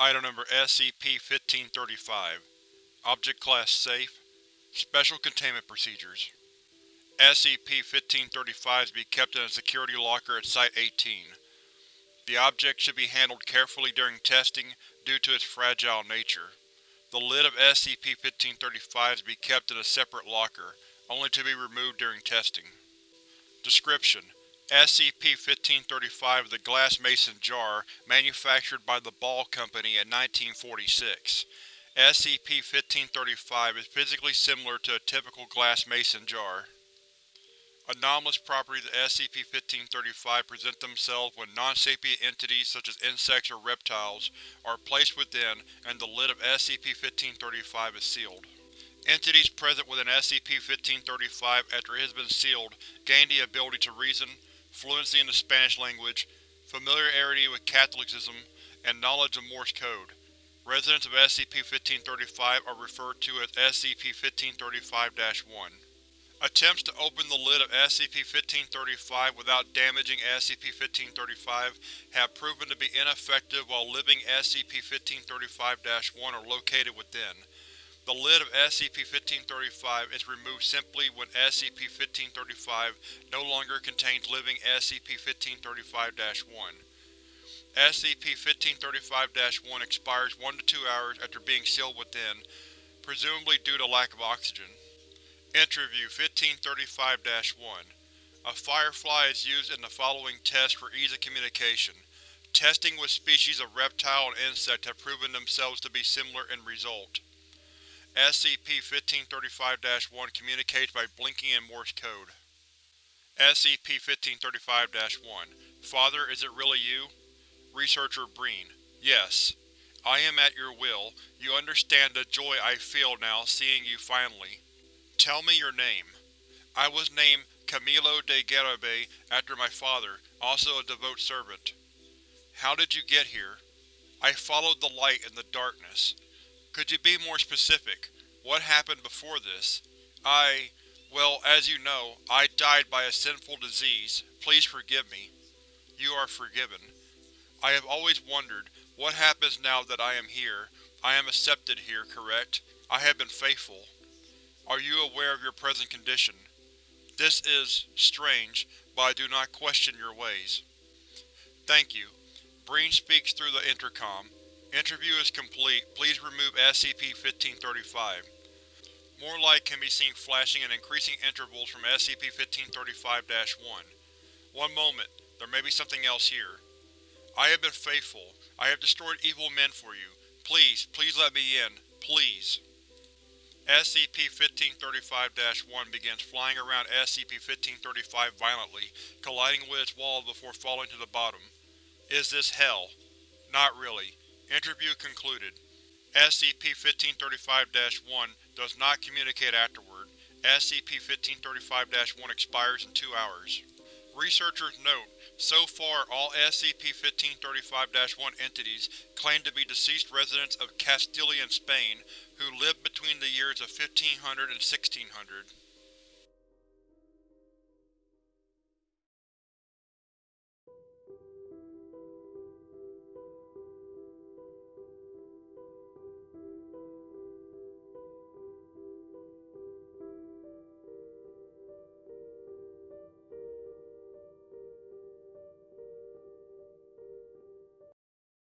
Item Number SCP-1535 Object Class Safe Special Containment Procedures SCP-1535 is to be kept in a security locker at Site-18. The object should be handled carefully during testing due to its fragile nature. The lid of SCP-1535 is to be kept in a separate locker, only to be removed during testing. Description: SCP-1535 is a glass mason jar manufactured by the Ball Company in 1946. SCP-1535 is physically similar to a typical glass mason jar. Anomalous properties of SCP-1535 present themselves when non-sapient entities such as insects or reptiles are placed within and the lid of SCP-1535 is sealed. Entities present within SCP-1535 after it has been sealed gain the ability to reason, fluency in the Spanish language, familiarity with Catholicism, and knowledge of Morse code. Residents of SCP-1535 are referred to as SCP-1535-1. Attempts to open the lid of SCP-1535 without damaging SCP-1535 have proven to be ineffective while living SCP-1535-1 are located within. The lid of SCP-1535 is removed simply when SCP-1535 no longer contains living SCP-1535-1. SCP-1535-1 expires 1 to 2 hours after being sealed within, presumably due to lack of oxygen. Interview 1535-1 A firefly is used in the following test for ease of communication. Testing with species of reptile and insect have proven themselves to be similar in result. SCP-1535-1 communicates by blinking in Morse code. SCP-1535-1 Father, is it really you? Researcher Breen: Yes. I am at your will. You understand the joy I feel now seeing you finally. Tell me your name. I was named Camilo de Garibay after my father, also a devout servant. How did you get here? I followed the light in the darkness. Could you be more specific? What happened before this? I… well, as you know, I died by a sinful disease. Please forgive me. You are forgiven. I have always wondered, what happens now that I am here? I am accepted here, correct? I have been faithful. Are you aware of your present condition? This is… strange, but I do not question your ways. Thank you. Breen speaks through the intercom. Interview is complete. Please remove SCP-1535. More light can be seen flashing in increasing intervals from SCP-1535-1. One moment, there may be something else here. I have been faithful. I have destroyed evil men for you. Please, please let me in. Please. SCP-1535-1 begins flying around SCP-1535 violently, colliding with its walls before falling to the bottom. Is this hell? Not really. Interview concluded. SCP-1535-1 does not communicate afterward. SCP-1535-1 expires in two hours. Researchers note, so far all SCP-1535-1 entities claim to be deceased residents of Castilian Spain who lived between the years of 1500 and 1600.